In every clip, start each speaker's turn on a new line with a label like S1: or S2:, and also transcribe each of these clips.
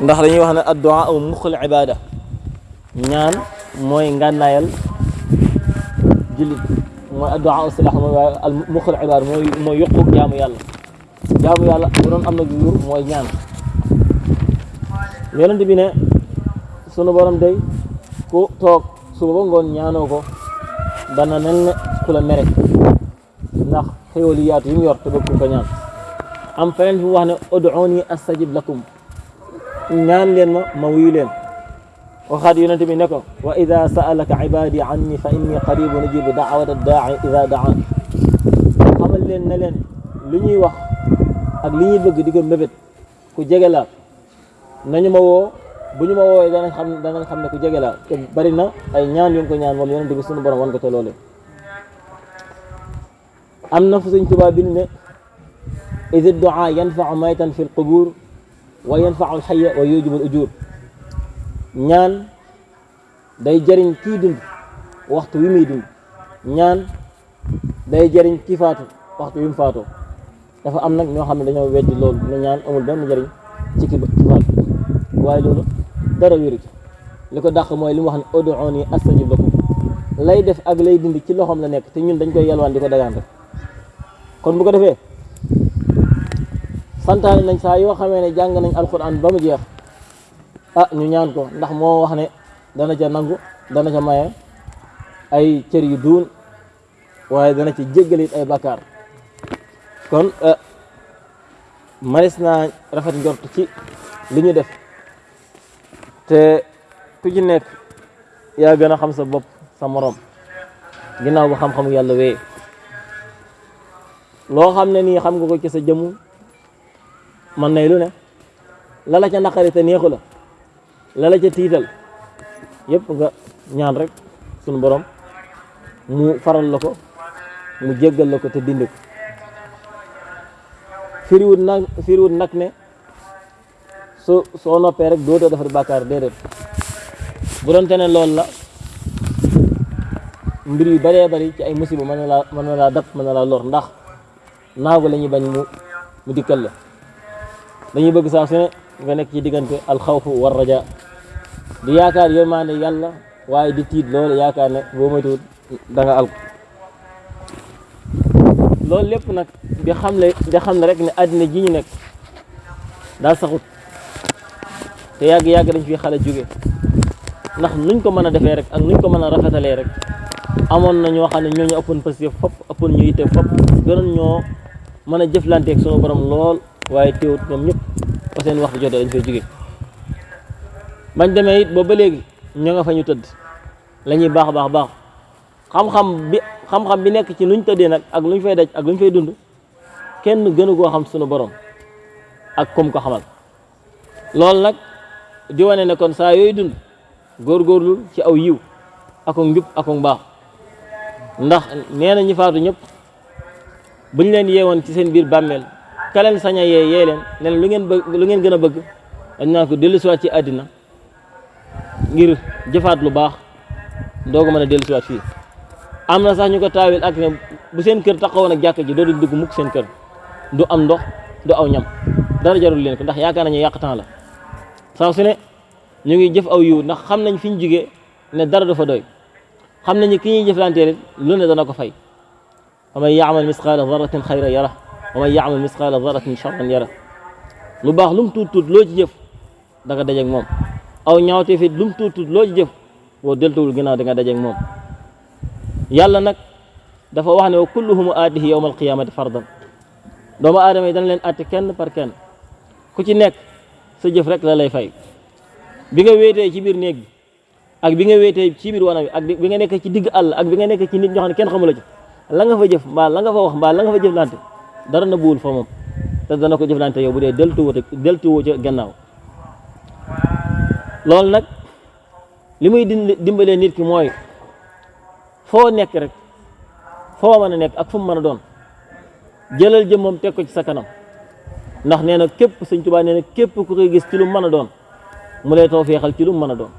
S1: ndax dañuy wax ne addu'a aw muxul ibada ñaan mooy ngànnaayal jullit mooy addu'a aw silax mooy al muxul ibada mooy mooy yokku jaamu yàlla jaamu yàlla bu doon am na jur mooy ñaan yonent bi ne sunu borom day ku toog suba ba ngoon ñaanoo ko dana mel ne ku la mere ndax xéwal yi yaatu yi mu yor te bëgg ko ñaan am feneen fi mu wax ne ud'uuni astajib lakum نان مويلين. ما ويلين وخاد يونتي وإذا سألك عبادي عني فإني قريب نجيب دعوة الداعي إذا دعا خمال لين نالين لي ني واخ أك لي ني بغ ديغل مبيت كو جيغلا. ناني ما وو بني ما وو دانا خام دانا خام كو جيغلا بارينا أي نان يونكو نان مول يونتي بي سونو بروم وان كو لولي امنا في سيدنا توبا بن اذا الدعاء ينفع ميتا في القبور. Wa yanfa'u alxaya wa yujibu al ujur ñaan day jëriñ kii dund waxtu wi muy dund. Ñaan day jëriñ kii faatu waxtu wi mu faatoo. Dafa am nag ñoo xam ne dañoo weddi loolu ne ñaan amul benn njëriñ ci ki ki faatu. Waaye loolu dara wéru ci. Li ko dàq mooy li wax ne ud'uuni astajib lakum. Lay def ak lay dindi ci loxoom la nekk te ñun dañ koy yalwaan di ko dagaan rek. Kon bu ko defee santaane nañ saa yoo xamee ne jàng nañ alquran ba mu jeex. Ah ñu ñaan ko ndax moo wax ne dana ca nangu dana ca maye ay cër yu duun waaye dana ci jéggal it ay bakkaar. Kon maris naa rafet njort ci li ñu def. Te ku ci nekk yaa gën a xam sa bopp sa morom ginnaaw ba xam-xamu yàlla wee. Loo xam ne nii xam nga ko ci sa jëmm man nay lu ne? La la ca naqari te neexu la. La la ca tiital. Yëpp nga ñaan rek sunu borom mu faral la ko mu jéggal la ko te dindi ko. Firiwut nag firiwut ne soo soo noppee rek dootoo defar bàkkaar déedéet. Bu doon te ne loolu la mbir yu bëree bëri ci ay musiba laa mën na laa dab mën na laa lor. Ndax naagu la ñuy bañ mu mu dikkal la dañuy bëgg saa su ne nga nekk ci diggante alxawfu war raja. Di yaakaar yërmaande yàlla waaye di tiit loolu yaakaar ne boo moytuwul da nga alko loolu lépp nag di xam le di xam ne rek ne àddina ji ñu nekk daa saxut. Te yàgg-yàgg dañ fi xale jóge. Ndax nuñ ko mën a defee rek ak nuñ ko mën a rek amoon na ñoo xam ne ñoo ñu ëppoon positif fop ëppoon ñu yitte fop gënoon ñoo mën a jëflanteeg sunu borom lool waaye teewut ñoom ñëpp ba seen waxtu jotee dañ fay jóge. bañ demee it ba ba léegi ñoo nga fa ñu tëdd la baax baax baax xam-xam bi xam-xam bi nekk ci luñ tëddee nag ak luñ fay daj ak luñ fay dund kenn gënu koo xam sunu borom ak kum ko xamal. loolu nag di wane ne kon saa yooyu dund góorgóorlu ci aw yiw ako njub ako mbaax ndax nee na ñi faatu ñëpp buñ leen yeewoon ci seen biir bàmmeel ka leen sañ a yee leen ne lu ngeen bëgg lu ngeen gën a bëgg dañ naan ko dellusiwaat ci àddina ngir jëfaat lu baax dooga mën a dellusiwaat fii. Na sax ñu ko taawil ak ne bu seen kër ak jàkka ji doodu dugg mukk seen kër. Du am ndox du aw ñam dara jarul leen ko ndax yaakaar nañu yàq temps la. Saa su ne ñu ngi jëf aw yiw ndax xam nañ fi ñu ne dara du fa doy. Xam nañu ki ñuy jëflanteel lu ne dana ko fay. Wa man yaamal misqaala daratin xayra yara ومن يعمل مثقال ذرة شرا يره لو باخ لوم توت توت لو جيف داغا داجيك موم. أو نياوتي في لوم توت توت لو جيف و دلتول غيناو داغا داجيك موم. يالا نك دا فا واخني كلهم اده يوم القيامة فردا. دوما ادمي دان لين آتي كين بار كين كوتي نيك سا جيف رك لا لاي فاي بيغا ويتي سي بير نيك اك بيغا ويتي سي بير وأنا اك بيغا نيك سي ديغ الله اك بيغا نيك سي نيت نيو خاني كين خامولا جي لا nga fa jëf ba la nga fa wax ba la nga fa jëf lante dara na buwul fa moom te dana ko jëflante yow bu dee deltuwoo deltuwoo ca gannaaw loolu nag li muy dimbalee nit ki mooy foo nekk rek foo mën a nekk ak fu mu mën a doon jëlal jëm moom teg ko ci sa kanam ndax nee na képp sëñ Tuubaa nee na képp ku koy gis ci lu mën a doon mu lay too feexal ci lu mën a doon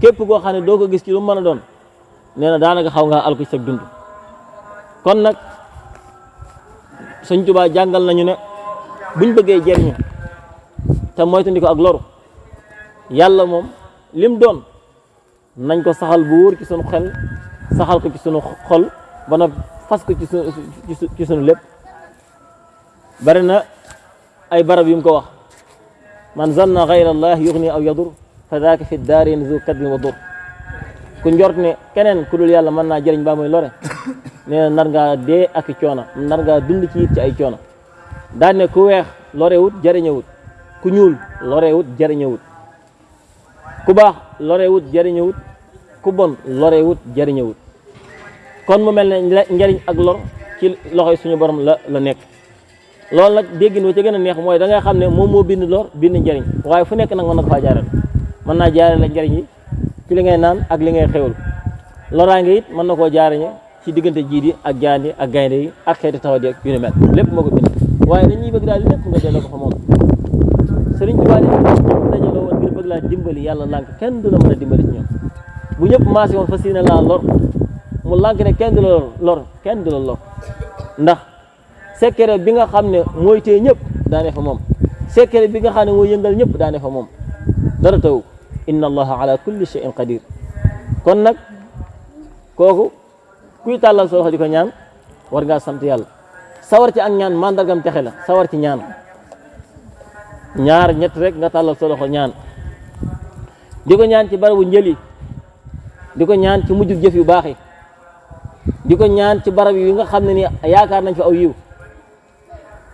S1: képp koo xam ne doo ko gis ci lu mën a doon nee na daanaka xaw ngaa alko ci sa dund kon nag sëñ Tuubaa jàngal nañu ne buñ bëggee jeriñu te moytandi ko ak loru yàlla moom lim doon nañ ko saxal bu wóor ci sunu xel saxal ko ci sunu xol ba na fas ko ci sunu ci sunu lépp bari na ay barab yu ko wax man zanna gayra allah yugni aw yadur fa daaka fi daarin zu kadbin wa ku njort ne keneen ku dul yàlla mën naa jëriñ baa muy lore. Na nar ngaa dee ak i coono nar ngaa dund ci ci ay coono daan ne ku weex lorewut jëriñëwut ku ñuul lorewut jëriñëwut ku baax ku bon kon mu mel ne njëriñ ak lor ci loxoy suñu borom la la nekk. Loolu nag déggin wa ca gën a neex mooy da nga xam ne moo bind lor bind njëriñ waaye fu nekk nag mën na ko faa jaaral mën naa yi ci li ngay naan ak li ngay xewul loraange it mën na koo jaarañe ci diggante jiit yi ak jaan yi ak gaynde yi ak xeeti tawat yi ak yu ni mel. Lépp moo bind. Waaye dañuy bëgg daal lépp nga delloo ko fa moom. Sëriñ bi waa dajaloo woon ngir bëgg laa dimbali yàlla lànk kenn du la mën a dimbali ci ñoom. Bu ñëpp maase woon fas yéene laa lor mu lànk ne kenn du la lor kenn du la lor. Ndax secret bi nga xam ne mooy ñëpp daane fa moom. Secret bi nga xam ne mooy yëngal ñëpp daane fa moom. Dara taw inna allaha ala kulli shay'in qadir. Kon nag kooku kuy tàllal sa loxo ko ñaan war ngaa sant yàlla. Sawar ci ak ñaan mandargam texe la sawar ci ñaan. Ñaar ñett rek nga tàllal ñaan. Di ko ñaan ci barabu njëli di ko ñaan ci mujjug jëf yu baax yi di ñaan ci barab yi nga xam ne ni yaakaar nañ fa aw yiw.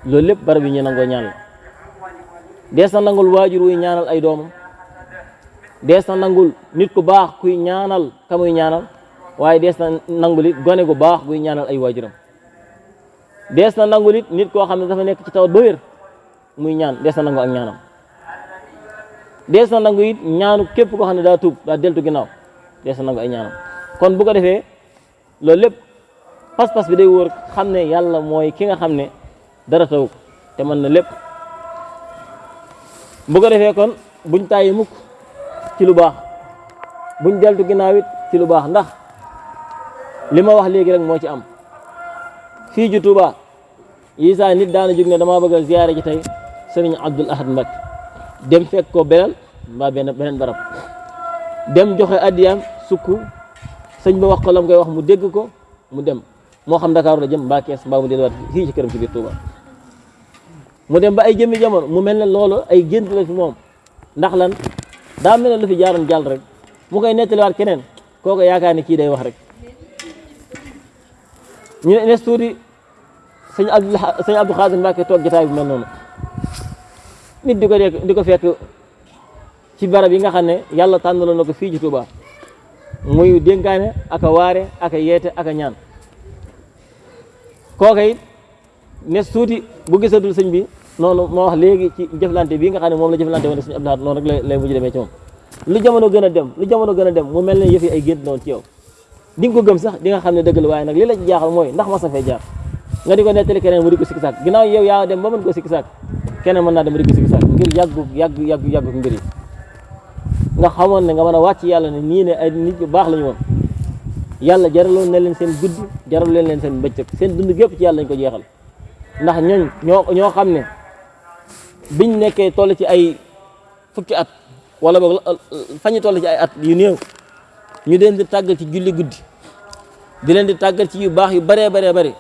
S1: Loolu lépp yi nangoo ñaan la. Nangul waajur ñaanal ay doomam dees na nangul nit ku baax kuy ñaanal ka muy ñaanal? Waaye dees na nangul it gone gu baax guy ñaanal ay waajuram. Dees na nangul it nit koo xam ne dafa nekk ci tawat ba muy ñaan dees na nangu ak ñaanam. Dees na nangu ñaanu képp koo xam ne daa tuub deltu ginnaaw dees na nangu ay ñaanam. Kon bu ko defee loolu lépp pas-pas bi day wóor xam ne yàlla mooy ki nga xam ne dara taw te mën na lépp. Bu ko defee kon buñ tàyyi mukk ci lu baax. Buñ deltu ginnaaw it ci lu baax ndax li ma wax léegi rek moo ci am. Fii ju Tuuba yi saa nit daana jóg ne damaa bëgg ziyaare ji tey sëriñ Abdul Ahad Mbacké. Dem fekk ko belal mbaa benn beneen barab. Dem joxe addiyaam sukk. Sëñ ba wax ko lam koy wax mu dégg ko mu dem. Moo xam Dakar la jëm mbaa Kees mbaa mu delluwaat fii ci këram ci biir Tuuba. Mu dem ba ay jëmmi jamono mu mel ne loolu ay gént la fi moom. Ndax lan daa mel ne lu fi jaaroon jàll rek. Mu koy nettaliwaat keneen. Kooku yaakaar ni kii day wax rek. Ñu ne tuuti sëñ Abdou sëñ Abdou Xaadir Mbàkke toog jotaay bu mel noonu. Nit di ko di ko fekk ci barab yi nga xam ne yàlla tànnaloon na ko ci Tuuba. Muy dénkaane ak a waare ak a yeete ak ñaan. Kooka it nes tuuti bu gisatul sëñ bi noonu moo wax léegi ci jëflante bii nga xam ne moom la jëflante woon sëñ Abdou Lahad noonu rek lay mujj demee ci moom. Lu jamono gën dem lu jamono gën dem mu mel ne yëf yi ay gént noonu ci yow. Di nga ko gëm sax di nga xam ne dëgg la waaye nag li la ci jaaxal mooy ndax mas na fay jaar. Nga di ko keneen mu di ko sikki yow yaa dem ba mën ko sikki sàkk keneen mën naa dem di ko sikki sàkk ngir yàggu yàgg yàgg yàggu mbir nga xamoon nga mën a wàcc yàlla ne nii ne ay nit yu baax la ñu woon. Yàlla jaraloon na leen seen guddi jaral leen leen seen bëccëg. Seen dund gépp ci yàlla lañ ko jeexal. Ndax ñooñ ñoo ñoo xam biñ nekkee toll ci ay fukki at wala boog fañu toll ci ay at yu néew ñu leen di tàggal ci julli guddi di leen di tàggal ci yu baax yu baree baree bari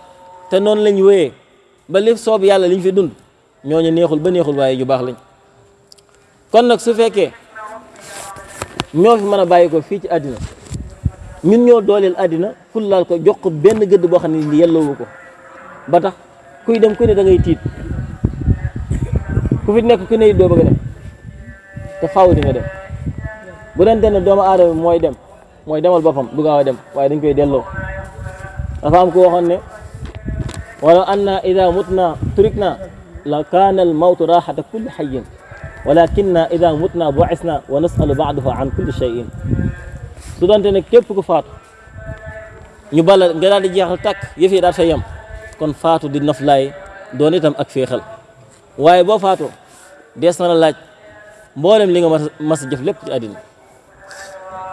S1: te noonu lañ wéyee ba li soob yàlla liñ fi dund ñooñu neexul ba neexul waaye yu baax lañ. Kon nag su fekkee ñoo fi mën a bàyyi ko fii ci àddina ñun ñoo dooleel àddina fullaal ko jox benn gëdd boo xam ne yelloowu ko ba tax kuy dem ku ne da tiit. كوفيد نيكو كي نيت دو بغي ديم تا فاو دي نغا ديم بودان تن دوما آدم موي ديم موي ديمال بوفام دوغا وا ديم واي دنج كوي ديلو دا فام كو وخون ني ولو ان اذا متنا تركنا لكان الموت راحة كل حي ولكننا اذا متنا بعثنا ونسال بعضه عن كل شيء سودان تن كيب كو فات ñu balal nga daal di jeexal tak yëfé daal sa yam kon faatu di naflay doon itam waaye boo faatoo dees na la laaj mboolem li nga mas mas a jëf lépp ci àddina.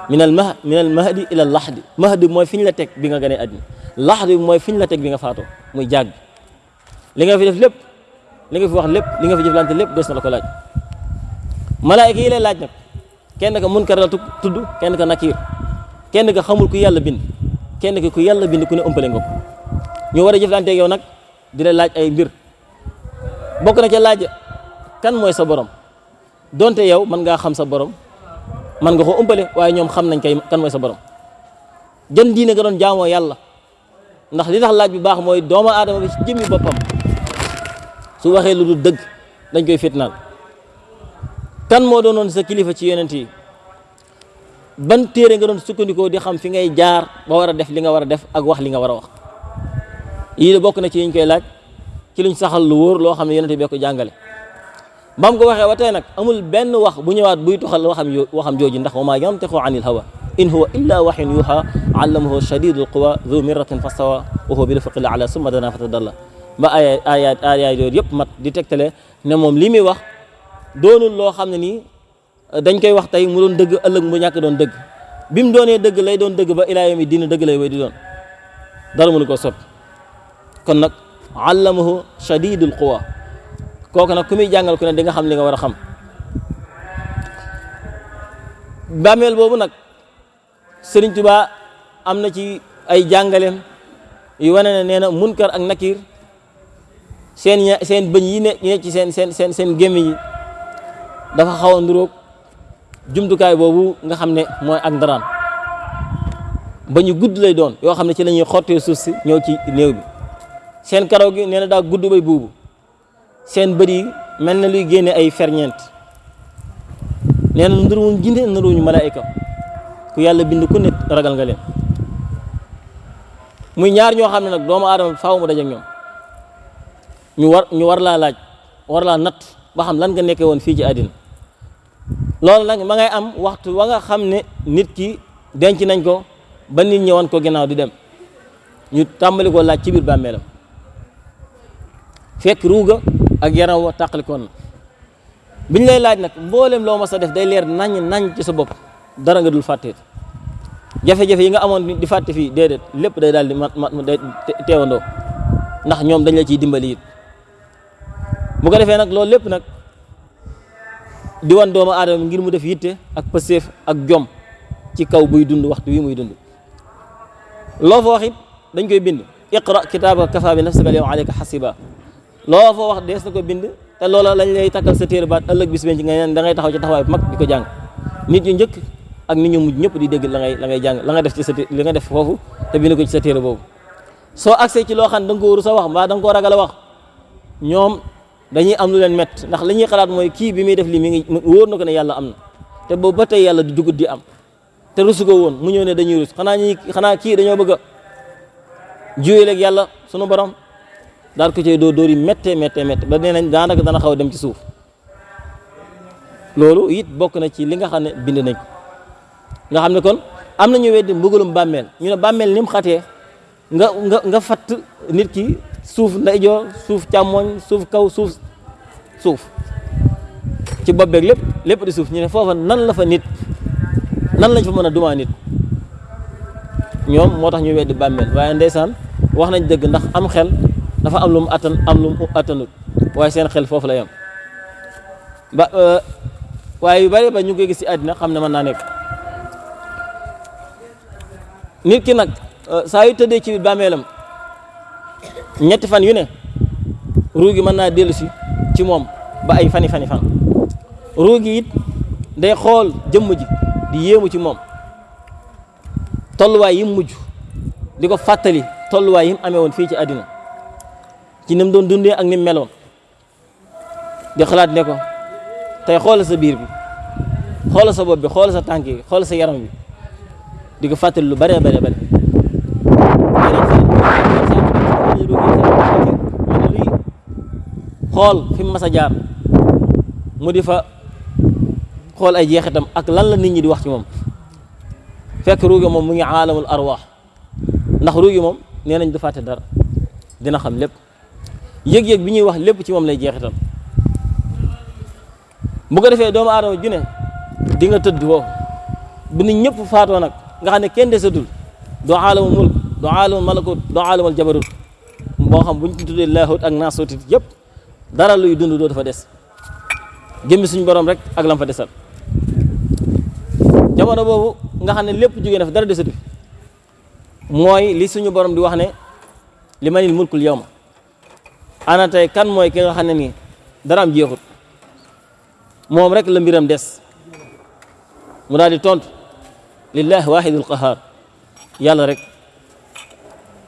S1: Min al mah min al mahdi ila al laxdi. Mahdi mooy fi ñu la teg bi nga gënee àddina. Laxdi mooy fi ñu la teg bi nga faatoo muy jàgg li nga fi def lépp li nga fi wax lépp li nga fi jëflante lépp des na la ko laaj. Malaayika yi lay laaj nag kenn ka munkar la tudd kenn ka nakiir kenn ka xamul ku yàlla bind kenn ka ku yàlla bind ku ne ñu war a jëflanteeg yow nag di la laaj ay mbir bokk na ca laaj kan mooy sa borom? Donte yow mën ngaa xam sa borom mën nga ko ëmpale waaye ñoom xam nañ kay kan mooy sa borom. Jën diine nga doon jaamoo yàlla ndax li tax laaj bi baax mooy doomu aadama bi ci jëmmi boppam su waxee lu dul dëgg dañ koy fitnaal. Kan moo doonoon sa kilifa ci yonent yi? Ban téere nga doon sukkandikoo di xam fi ngay jaar ba war a def li nga war a def ak wax li nga war a wax? Yii de bokk na ci yiñ koy laaj. Ci luñ saxal lu wóor loo xam ne yonent bi ko jàngale bam ko waxee wa tey nag amul benn wax bu ñëwaat buy tuxal waxam waxam jooju ndax wa maa yantiqu anil hawa in huwa illa waxyun yuha allamahu shadidul quwa dhu mirratin fastawa wa huwa bil ufuqil a'la summa dana fatadalla ba aya aya aya yooyu yëpp mat di tegtale ne moom li muy wax doonul loo xam nii dañ koy wax tey mu doon dëgg ëllëg mu ñàkk doon dëgg bi mu doonee dëgg lay doon dëgg ba ilaa yawmi dëgg lay wéy di doon dara mënu ko soppi kon nag allamahu shadidul quwa. Kooku nag ku muy jàngal ku ne di nga xam li nga war a xam. Bàmmeel boobu nag Sëriñ Tuubaa am na ci ay jàngaleem yu wane ne nee na munkar ak nakir seen seen bëñ yi ne yi ne ci seen seen seen seen gémmiñ yi dafa xaw a nduróog jumtukaay boobu nga xam ne mooy ak ndaraan. Ba ñu lay doon yoo xam ne ci la ñuy xottee suuf si ñëw ci néew bi. Seen karaw gi nee na daa gudd bay buubu. Seen bët yi mel na luy génne ay ferñeent. Nee na nduruwuñ jinde nduruwuñ malaayika. Ku yàlla bind ku nit ragal nga leen. Muy ñaar ñoo xam ne nag doomu aadama faaw mu daje ak ñoom. Ñu war ñu war laa laaj war laa natt ba xam lan nga nekkee woon fii ci àddina. Loolu nag ma ngay am waxtu wa nga xam ne nit ki denc nañ ko ba nit ñi wan ko ginnaaw di dem. Ñu tàmbali ko laaj ci biir bàmmeelam fekk ruuga ak yaram wa tàqalikoon na biñ lay laaj nag mboolem loo mas a def day leer nañ nañ ci sa bopp dara nga dul fàtteet jafe-jafe yi nga amoon di fàtte fii déedéet lépp day daal di mat ndax ñoom dañ la ciy dimbali it. Bu ko defee nag loolu lépp nag di wan doomu aadama ngir mu def yitte ak pëseef ak jom ci kaw buy dund waxtu wi muy dund. Loo fa wax dañ koy bind. Iqra kitaabaka kafa bi nafsika al yawma alayka hasiba loo fa wax dees na ko bind te loola lañ lay takkal sa téere baat ëllëg bis ci nga da ngay taxaw ci taxawaay bu mag di ko jàng. Nit ñu njëkk ak nit ñu mujj ñëpp di dégg la ngay la ngay jàng la nga def ci sa li nga def foofu te bind ko ci sa téere boobu. Soo accès ci loo xam da nga ko waru sa wax mbaa da nga ragal wax ñoom dañuy am lu leen mett ndax li ñuy xalaat mooy kii bi muy def lii mi ngi wóor na ko ne yàlla am na te boobu ba tey yàlla di dugut di am te rusu ko mu ñëw ne dañuy rus. Xanaa ñi xanaa kii dañoo bëgg a juyaleeg yàlla sunu borom daal ko cay dóor dóor yi méttee méttee méttee ba nee nañ daanaka dana xaw a dem ci suuf loolu it bokk na ci li nga xam ne bind nañ nga xam ne kon am na ñu weddi mbugalum bàmmeel ñu ne bàmmeel ni mu nga nga nga fatt nit ki suuf ndeyjoor suuf càmmoñ suuf kaw suuf suuf ci bopp beeg lépp lépp di suuf ñu ne foofa nan la fa nit nan lañ fa mën a dumaa nit. ñoom moo tax ñu weddi bàmmeel waaye ndeysaan wax nañ dëgg ndax am xel dafa am lu mu attan am lu mu attanut waaye seen xel foofu la yem ba waaye yu bari ba ñu koy gis ci àddina xam ne mën naa nit ki nag saa yu tëddee ci bàmmeelam ñetti fan yu ne ruu gi mën naa dellu si ci moom ba ay fani fani fan ruu gi it day xool jëmm ji di yéemu ci moom tolluwaay yi mu mujj di ko fàttali tolluwaay yi mu amee woon fii ci àddina ci ni mu doon dundee ak ni mu meloon di xalaat ne ko tey xoolal sa biir bi xoolal sa bopp bi xoolal sa tànk yi xoolal sa yaram bi di ko fàttali lu bare bare bare xool fi mu mas jaar mu di fa xool ay jeexitam ak lan la nit ñi di wax ci moom fekk ruugi moom mu ngi aalamul arwaax ndax ruugi moom nee nañ du fàtte dara dina xam lépp yëg-yëg bi ñuy wax lépp ci moom lay jeexital. Bu ko defee doomu aadama ju ne di nga tëdd foofu. Bu nit ñëpp faatoo nag nga xam ne kenn desatul. Doo aalamul mulk doo aalamul malakut doo aalamul jabarut. Moo xam bu ñu tuddee laahut ak naasutit yëpp dara luy dund doo dafa des. Jëmmi suñu borom rek ak lam fa desal. Jamono boobu nga xam ne lépp jógee na dara desatu mooy li suñu borom di wax ne li manil mulkul yawma. Ana tey kan mooy ki nga xam ne nii dara am jeexut moom rek la mbiram des mu daal di tontu lillahi wahidul qahar yàlla rek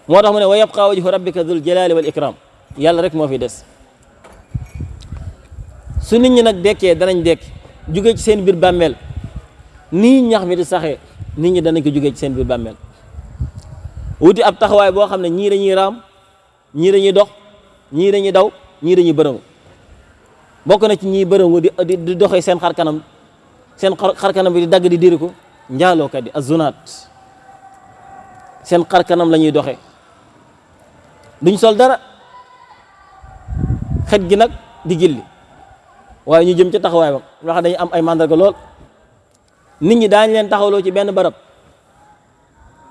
S1: moo tax mu ne wa yabqa wajhu rabbika dul jalali wal ikram yàlla rek moo fi des su nit ñi nag dekkee danañ dekk jóge ci seen biir bàmmeel nii ñax mi di saxee nit ñi danañ ko jógee ci seen biir bàmmeel wuti ab taxawaay boo xam ne ñii dañuy raam ñii dañuy dox ñii dañuy daw ñii dañuy bërëngu. Bokk na ci ñii bërëngu di di doxee seen xar kanam seen xar kanam bi di dagg di diri ko njaalookat yi azunaat seen xar kanam la ñuy doxee. Duñ sol dara. Xet gi di gilli. Waaye ñu jëm ca taxawaay ba. Dañuy am ay mandarga lool. Nit ñi daañ leen taxawloo ci benn barab.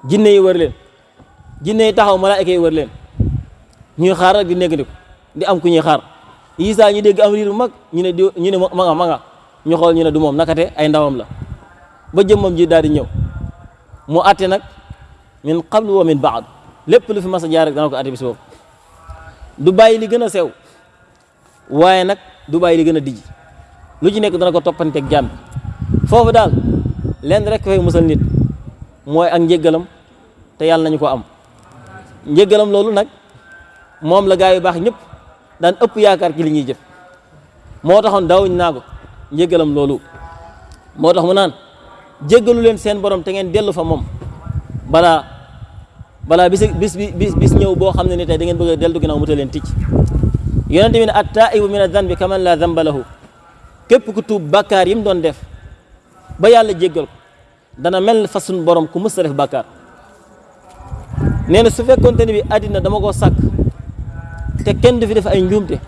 S1: Jinne yi wër leen. Jinne yi taxaw yi wër leen ñuy xaar rek di nekk di di am ku ñuy xaar. Yi saa ñu dégg am riir mag ñu ne di ñu ne ma nga ñu xool ñu ne du moom nakate ay ndawam la. Ba jëmmam ji daal di ñëw. Mu atte nag min qablu wa min baad lépp lu fi mas a jaar rek dana ko du bàyyi li gën a sew waaye nag du bàyyi li gën a dijj. Lu ci nekk dana ko toppanteeg jàmm foofu daal lenn rek fay musal nit mooy ak njéggalam te yàlla nañu ko am. Njéggalam loolu nag moom la gaa yu baax ñëpp daan ëpp yaakaar ci li ñuy jëf. Moo taxoon daawuñ naa ko njéggalam loolu. Moo tax mu naan jéggalu leen seen borom te ngeen dellu fa moom. Balaa balaa bis bis bis bis ñëw boo xam ne ni tey da ngeen bëgg a dellu ginnaaw mu ta bi ne at taibu min adhanbi kaman la dhanba lahu. Képp ku tuub bàkkaar yi mu doon def ba yàlla jéggal ko dana mel fa borom ku mës a def bàkkaar. Nee na su fekkoonte ne bi àddina dama koo sàkk te kenn du fi def ay njuumte.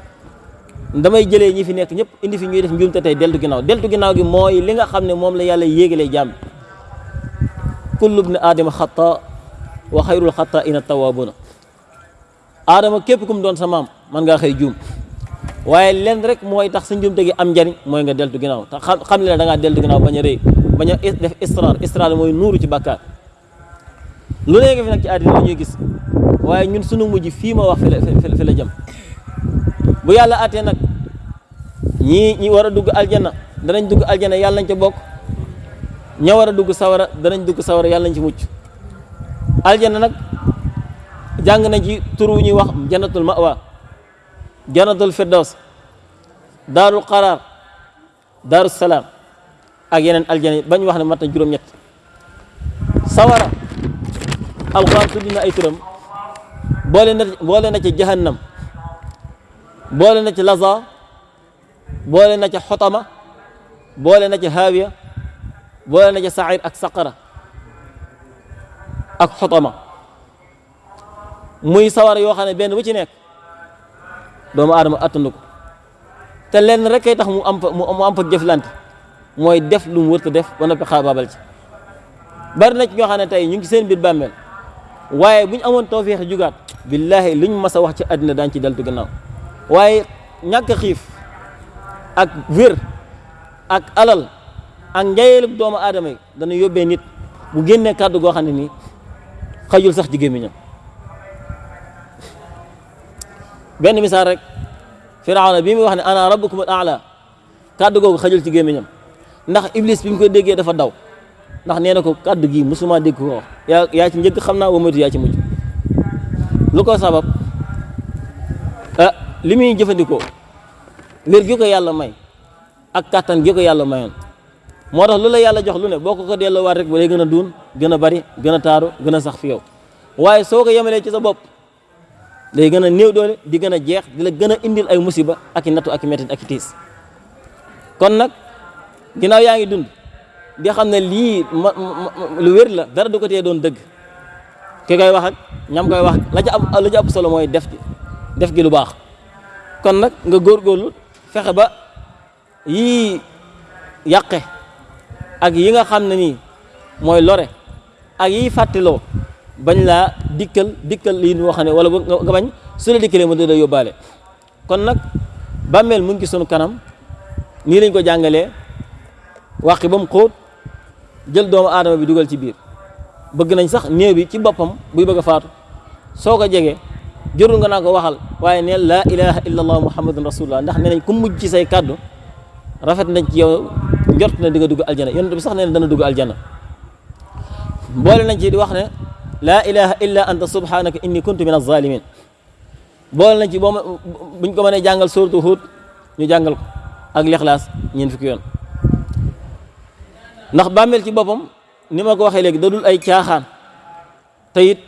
S1: Damay jëlee ñi fi nekk ñëpp indi fi ñuy def njuumte tey deltu ginnaaw. Deltu ginnaaw gi mooy li nga xam ne moom la yàlla yéegalee jàmm kullu bni aadama xata wa xayrul xata ina tawabuna aadama képp kum doon sa maam man ngaa xëy juum. Waaye lenn rek mooy tax sa njuumte gi am njariñ mooy nga deltu ginnaaw. Te xam xam ne da ngaa deltu ginnaaw bañ a rëy bañ a def istrar istrar mooy nuuru ci bàkkaar. Lu nekk fi nag ci àddina la ñuy gis waaye ñun sunu mujj fii ma wax fi la fi jëm bu àttee nag ñii ñi war a dugg aljana danañ dugg aljana yàlla nañ ca bokk. Ña war a dugg sawara danañ dugg sawara yàlla nañ ci mucc. Aljana nag jàng nañ ci tur wu ñuy wax jannatul mawa jannatul firdaws daarul qaraar daaru salaam ak yeneen aljana bañ wax ne mat na juróom-ñett. Sawara alxuraan tudd na ay turam boole na boole na ci jahannam boole na ci laza boole na ci xotama boole na ci haawiya boole na ci sair ak saqara ak xotama muy sawara yoo xam ne benn bu ci nekk doomu aadama attandu ko te lenn rek kay tax mu am fa mu am fa jëflante mooy def lu mu wërta def ba noppi xaabaabal ci bari na ci ñoo xam ne tey ñu ngi seen biir bàmmeel waaye bu ñu amoon tawfeex jugaat billahi luñ mas a wax ci àddina daañ ci deltu gannaaw. Waaye ñàkk xiif ak wér ak alal ak njayeelub doomu aadama yi dana yóbbee nit bu génnee kàddu goo xam ne xajul sax ci gémmiñam. Benn misaal rek firawna bi muy wax ne ana rabbukum al aala kàddu googu xajul ci gémmiñam. Ndax iblis bi mu ko déggee dafa daw ndax nee na ko kàddu gi musuma dégg ko yaa yaa ci njëkk xam naa wa moytu yaa ci mujj. Lu ko sabab ah li muy jëfandikoo wér gi ko yàlla may ak kàttan gi ko yàlla mayoon. Moo tax lu la yàlla jox lu ne boo ko ko delloowaat rek ba lay gën a duun gën a bari gën a taaru gën a sax fi yow. Waaye soo ko yemalee ci sa bopp day gën a néew doole di gën a jeex di la gën a indil ay musiba ak i nattu ak i ak tiis. Kon nag ginnaaw yaa ngi dund di xam ne lii lu wér la dara du ko tee doon dëgg. Ki koy wax ak ñam koy wax la ca am la ca ëpp solo mooy def gi def gi lu baax. Kon nag nga góorgóorlu fexe ba yii yàqe ak yi nga xam ne nii mooy ak yiy fàttiloo bañ laa dikkal dikkal wala nga bañ su la dikkalee mu da yóbbaale. Kon nag mu ngi sunu kanam nii lañ ko jàngalee wàqi ba jël doomu aadama bi dugal ci biir. Bëgg nañ sax néew bi ci boppam buy bëgg a faatu. Soo ko jegee jërul nga naa ko waxal waaye neel laa ilaha illa allah muhammadun rasulullah ndax ne nañ ku mujj ci say kàddu rafet nañ ci yow njort na di nga dugg aljana. Yonent bi sax nee na dana dugg aljana. Boole nañ ci di wax ne laa ilaha illa anta subhanaka inni kuntu min alzalimin boole nañ ci boo buñ ko mënee jàngal suratu Hud ñu jàngal ko. Ak lixlaas ñeen fukki yoon. Ndax bàmmeel ci boppam ni ma ko waxee léegi da dul ay caaxaan. Te it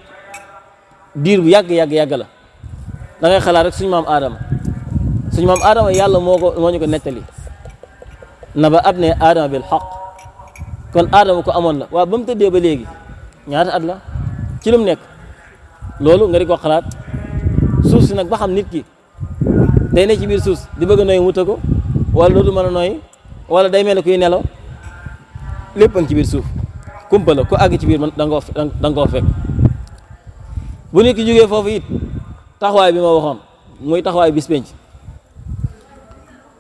S1: diir bu yàgg yàgg yàgg la. Da ngay xalaat rek suñu maam aadama suñu maam aadama yàlla moo ko moo ñu ko nettali. Na ba ab ne aadama bil xaq. Kon aadama ko amoon la waaw ba mu tëddee ba léegi ñaata at la? Ci lu mu nekk. Loolu nga di ko xalaat. Suuf si nag ba nit ki day ne ci biir suuf di bëgg a noyyi wuta ko wala dootu mën a noyyi wala day mel ne kuy nelaw. Lépp a ngi ci biir suuf kumpa la ku àgg ci biir man da nga koo da nga koo fekk bu nit ki jógee foofu it taxawaay bi ma waxoon muy taxawaay bis penc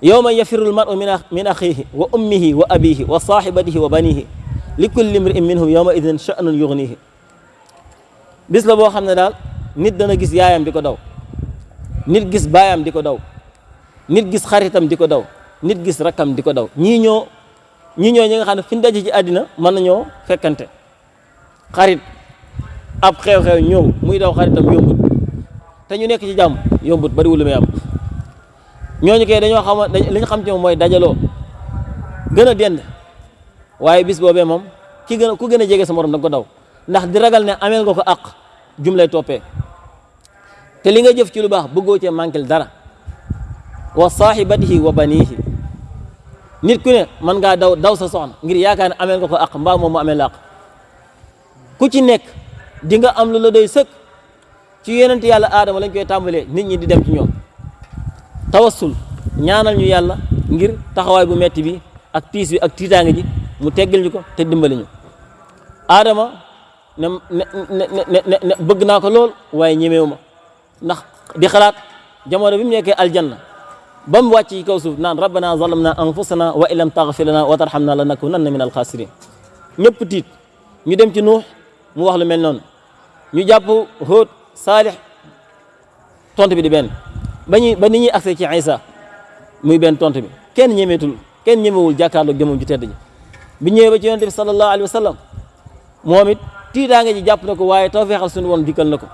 S1: yawma yafirul mar'u min axihi wa ummihi wa abihi wa sahibatihi wa banihi li kulli imri'in minhum yawma idin sha'nun yughnihi bis la boo xam ne daal nit dana gis yaayam di ko daw nit gis baayam di ko daw nit gis xaritam di ko daw nit gis rakkam di ko daw ñii ñoo ñii ñoo ñi nga xam ne fi ñu daje ci àddina mën nañoo fekkante. xarit ab xew-xew ñëw muy daw xaritam yombut. te ñu nekk ci jàmm yombut bariwul lu muy am. ñooñu kay dañoo xam li xam ci moom mooy dajaloo gën a dend. waaye bis boobee moom ki gën a ku gën a jege sa morom da ko daw. ndax di ragal ne ameel nga ko àq jum lay toppee. te li nga jëf ci lu baax bëggoo cee manquel dara. wa saahibatihi wa banihi nit ku ne mën ngaa daw daw sa soxna ngir yaakaar ne ameel nga ko àq mbaa moom mu ameel la àq ku ci nekk di nga am lu la doy sëkk. Ci yonent yàlla aadama lañ koy tàmbalee nit ñi di dem ci ñoom. Tawassul ñaanal ñu yàlla ngir taxawaay bu metti bi ak tiis bi ak tiitaange ji mu teggal ñu ko te dimbali ñu. Aadama ne ne ne ne bëgg naa ko lool waaye ñemewu ndax di xalaat jamono bi mu nekkee aljanna بام واتي كوسوف نان ربنا ظلمنا أنفسنا وإن لم تغفر لنا وترحمنا لنكونن من الخاسرين. نيب تيت ني ديم تي نوح مو واخ لو ميل نون. ني جابو هود صالح تونت بي دي بن. باني با نيي اكسي تي عيسى موي بن تونت بي. كين نيميتول كين نيميوول جاكارلو جيمو جي تيدي بي نيي با تي يونتي صلى الله عليه وسلم موميت تي داغي جي جاب نكو واي توفيخال سون وون ديكل نكو.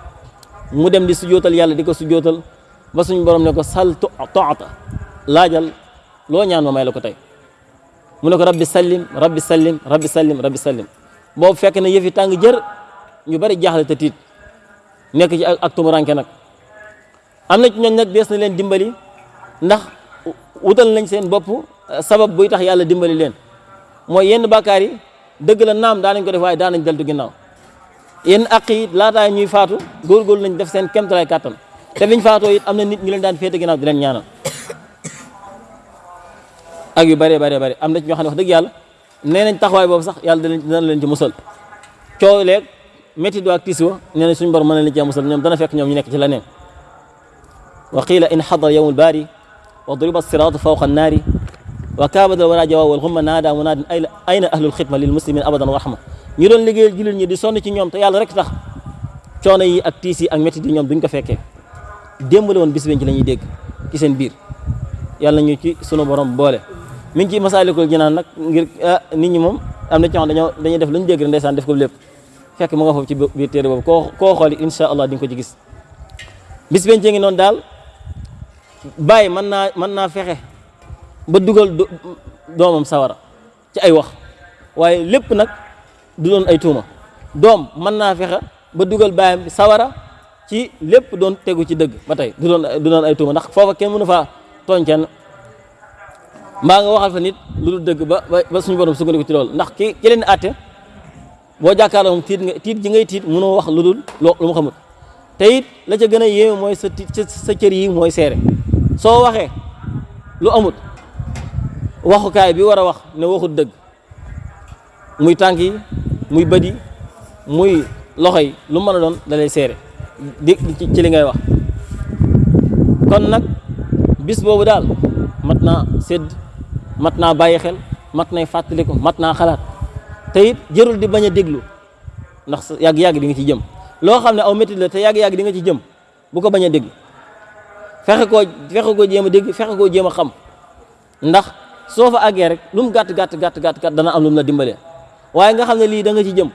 S1: مو ديم دي سجوتال يالا ديكو سجوتال. Ba suñu borom ne ko sal toata laajal loo ñaan ma may la ko tey. Mu ne ko rabbi sallim rabbi sallim rabbi sallim rabbi sallim. Boobu fekk na yëf yi tàng ñu bari jaaxle te nekk ci ak tumuranke nag. Am na ci ñooñ nag dees na leen dimbali ndax wutal nañ seen bopp sabab buy tax yàlla dimbali leen. Mooy yenn bàkkaar yi dëgg la naam daa nañ ko def waaye daa nañ deltu ginnaaw. Yenn àq yi laataa ñuy faatu góorgóorlu nañ def seen kemtalaay kàttan. Te biñ faatoo it am na nit ñu leen daan féete ginnaaw di leen ñaanal ak yu bëree bëree bëri am na ci ñoo xam ne wax dëgg yàlla nee nañ boobu sax yàlla dana dana leen ci musal coow leeg métti do ak tiis wa nee nañ suñu borom mën na leen dana fekk ñoom ñu nekk ci leneen wa qiila in xadara yawmul baari wa duriba siraatu fawqa annaari wa kaabada wara jawaab wal xumma naada munaadin ayna ahlul xidma lil muslimin abadan rahma ñu doon liggéeyal jullit ñi di sonn ci ñoom te yàlla rek tax coono yi ak tiis ak métti yi ñoom duñ ko fekkee démbale woon bis ci la ñuy dégg ci seen biir. Yàlla ñu ci sunu borom boole. Mi ngi ci masaalikul jinaan nag ngir nit ñi moom am na ci xam dañoo dañuy def lu ñu dégg rek ndeysaan def ko lépp. Fekk mu nga foofu ci biir téere boobu. Koo koo xooli insha allah di ko ci gis. Bis benn ngi noonu daal bàyyi mën naa mën naa fexe ba dugal doomam sawara ci ay wax. Waaye lépp nag du doon ay tuuma. Doom mën naa fexe ba dugal bàyyam sawara ci lépp doon tegu ci dëgg ba tey du doon du doon ay tuuma ndax foofa kenn mënu faa tooñ mbaa nga waxal fa nit lu dul ba ba suñu borom sukkandiku ci loolu ndax ki ki leen àtte boo jàkkaarloo moom tiit nga tiit ji ngay tiit mënoo wax lu dul lu mu xamul te it la ca gën a mooy sa sa cër yi mooy seere. Soo waxee lu amut waxukaay bi war a wax ne waxut dëgg. Muy tànk yi muy yi muy loxo lu mën a doon da lay seere di ci li ngay wax. Kon nag bis boobu daal mat naa sédd mat naa bàyyi xel mat nay fàttaliku mat naa xalaat. Di bañ a déglu ndax yàgg-yàgg di nga ci jëm. Loo xam ne aw métti la te yàgg-yàgg di nga ci jëm bu ko bañ a déglu. Fexe koo fexe koo jéem a dégg fexe koo jéem a xam. Ndax soo fa àggee rek lu mu gàtt gàtt gàtt gàtt gàtt dana am lu mu la dimbalee waaye nga xam ne lii da nga ci jëm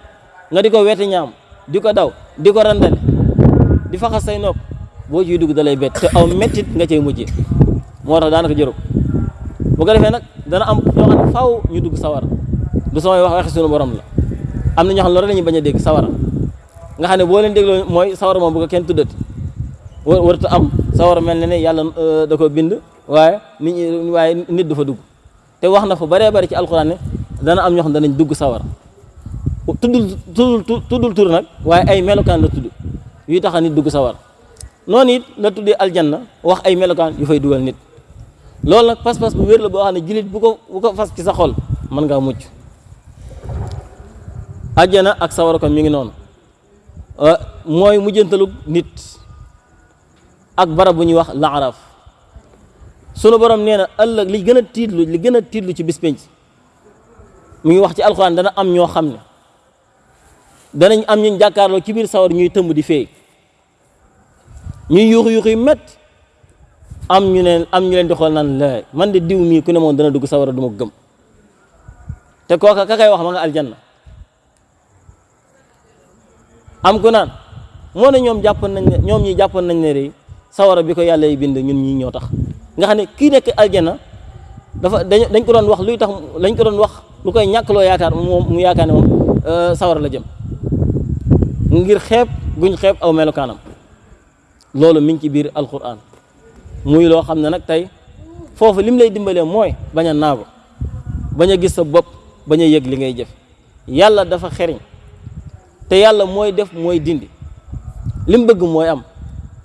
S1: nga di ko weete ñaam di ko daw di ko di faxas say nopp boo ciy dugg da lay bett te aw mettit nga cay mujjee moo tax daanaka jërëb bu ko defee nag dana am ñoo xam faaw ñu dugg sawara. Du samay wax waxi sunu borom la. Am na ñoo xam ne loolu la ñuy bañ dégg nga xam ne leen dégloo mooy sawara moom bu ko kenn tuddati. War warta am. Sawara mel ne ne yàlla da ko bind waaye nit ñi nit du fa dugg. Te wax na fa baree bari ci alxuraan ne dana am ñoo xam ne danañ dugg sawara. Tuddul tuddul tuddul tur nag waaye ay melokaan la tudd yuy tax a nit dugg sawara noonu it la tuddee aljanna wax ay melokaan yu fay dugal nit. Loolu nag pas-pas bu wér la boo xam ne jullit bu ko bu ko fas ci sa xol mën ngaa mucc. Àjjana ak sawara kon mi ngi noonu. Mooy mujjantalug nit ak barab bu ñuy wax laaraf sunu borom nee na li gën a tiitlu li gën a ci ngi wax ci alxuraan dana am ñoo xam ne danañ am ñu jàkkaarloo ci biir sawar ñuy tëmb di feey ñuy yuuxu yu métti am ñu ne am ñu leen di xool naan la man de diw mii ku ne moom dana dugg sawara du ma gëm. te kooka ka kay wax ma nga aljanna. am ku naan moo ne ñoom jàppoon nañ ne ñoom ñi jàppoon nañ ne rek sawara bi ko yi bind ñun ñii ñoo tax. nga xam ne kii nekk aljanna dafa dañ ko doon wax luy tax lañ ko doon wax lu koy moom mu yaakaar ne moom sawara la jëm ngir xeeb guñ xeeb aw melokaanam. Loolu mi ngi ci biir alquran muy loo xam ne nag tey foofu lim lay dimbalee mooy bañ a naago bañ a gis sa bopp bañ a li ngay jëf. Yàlla dafa xeriñ te yàlla mooy def mooy dindi. Lim bëgg mooy am.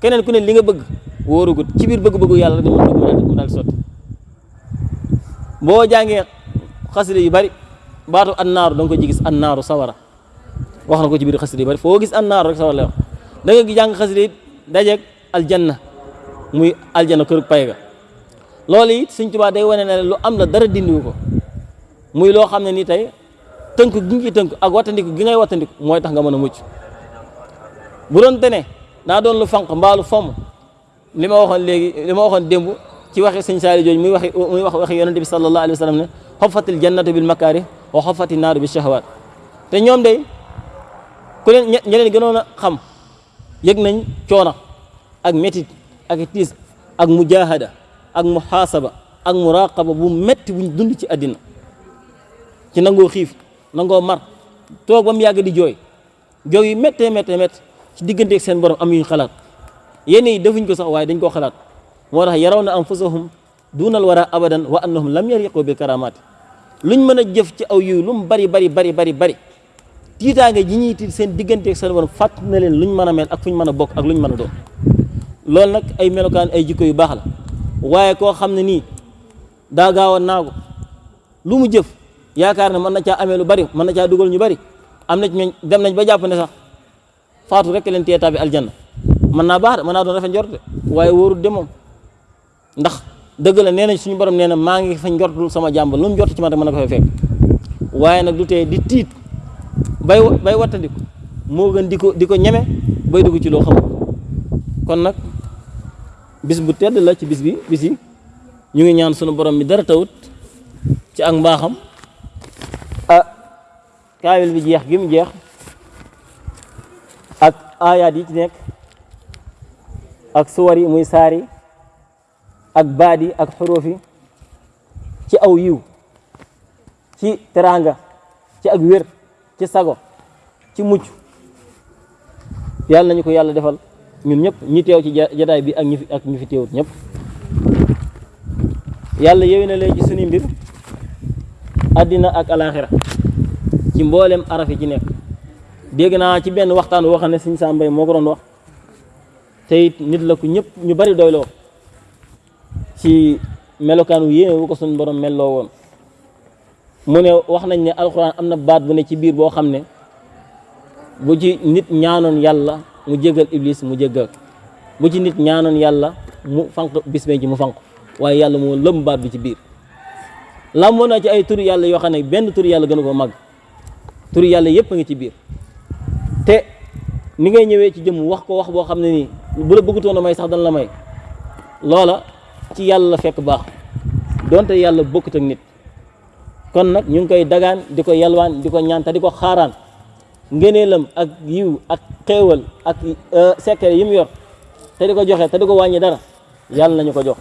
S1: Keneen ku ne li nga bëgg wóorugut. Ci biir bëgg-bëggu nga mën bëgg mu daal sotti. Boo jàngee xasida yu bari baatu annaaru da nga ko ci gis sawara wax na ko ci biir xasida yu bari foo gis annaaru rek sawara lay wax da nga jàng xasida yi aljanna muy aljanna kër pay ga. Loolu it Sëñ Tuubaa day wane ne lu am la dara dindiwu ko. Muy loo xam ne ni tey tënk gi ngi tënk ak wattandiku gi ngay wattandiku mooy tax nga mën a mucc. Bu doon tene daa doon lu fanq mbaalu fomm li ma waxoon léegi li ma waxoon démb ci waxi sëñ saali jooju muy waxi wax waxi yonente bi sallallahu alayhi wa sallam ne xoffatil jannatu bil makaari wa xoffati naaru bi shahawaat. Te ku leen ñe leen gënoon xam yëg nañ coono ak métit ak tiis ak mujahada ak muhaasaba ak muraqaba bu metti buñ dund ci àddina. ci nangoo xiif nangoo mar toog ba mu yàgg di jooy jooy yu méttee méttee métt ci digganteeg seen borom am yuñ xalaat. Yenn yi defuñ ko sax waaye dañ koo xalaat. Moo tax yaraw na anfusahum duunal wara abadan wa annahum lam yariqu bil karamaati luñ mën a jëf ci aw yiw lu mu bari bari bari bari bari tiitaange ji ñuy tiit seen digganteeg seen borom fàtt na leen luñ mën a mel ak fuñ mën a ak luñ mën a doon. Loolu nag ay melokaan ay jikko yu baax la. Waaye koo xam ne nii daa gaaw a naagu. Lu mu jëf mën na caa amee lu bari mën na caa dugal ñu bari. Am na ci dem nañ ba jàpp ne sax faatu rek leen tee tàbbi aljanna. Mën baax de mën naa doon rafet de ndax dëgg la suñu borom fa sama jàmbal lu mu ci man rek mën ko fay fekk. Waaye nag du tee di bay bay wattandiku. Moo gën di ko di ko ñeme bay dugg ci loo xamul. Kon nag bis bu tedd la ci bis bi bis yi. Ñu ngi ñaan sunu borom mi dara tawut ci ak mbaaxam. Ah kaamil bi jeex gi mu jeex ak aayaat yi ci nekk ak suwar yi muy saar yi ak baat yi ak xuruuf yi ci aw yiw ci teraanga ci ak ci sago ci mucc yàlla nañu ko yàlla defal ñun ñëpp ñi teew ci jataay bi ak ñi ak ñi fi teewut ñëpp. Yàlla yéwi na leen ci suñu mbir àddina ak alaxira ci mboolem araf yi ci nekk. Dégg naa ci benn waxtaan woo xam ne sëñ Sam Mbaye moo ko doon wax te it nit la ku ñëpp ñu bari doyloo ci melokaanu yéene wu ko suñu borom melloo woon mu ne wax nañ ne alxuraan am na baat bu ne ci biir boo xam ne bu ci nit ñaanoon yàlla mu jégal iblis mu jégal bu ci nit ñaanoon yàlla mu fanq bis ci mu fanq waaye yàlla moo lëm baat bi ci biir. Làmboo na ci ay tur yàlla yoo xam ne benn tur yàlla gënu ko màgg turu yàlla yëpp a ngi ci biir. Te ni ngay ñëwee ci jëmm wax ko wax boo xam ne nii bu la bëggutoon a may sax dana la may. Loola ci yàlla la fekk baax. Donte yàlla bokkut ak nit kon nag ñu ngi koy dagaan di ko yalwaan di ko ñaan te di ko xaaraan. Ngëneelam ak yiw ak xéewal ak secret yi mu yor te di ko joxe te ko dara yàlla nañu ko jox.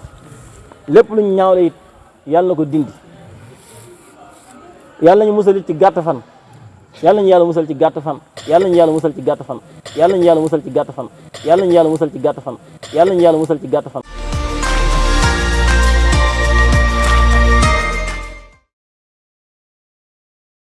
S1: Lépp ñaawle it ko dindi. Yàlla nañu musal ci gàtt fan. Yàlla nañu yàlla musal ci gàtt fan. Yàlla nañu yàlla musal ci gàtt fan. Yàlla nañu yàlla musal ci gàtt fan. Yàlla nañu ci fan. Nañu ci fan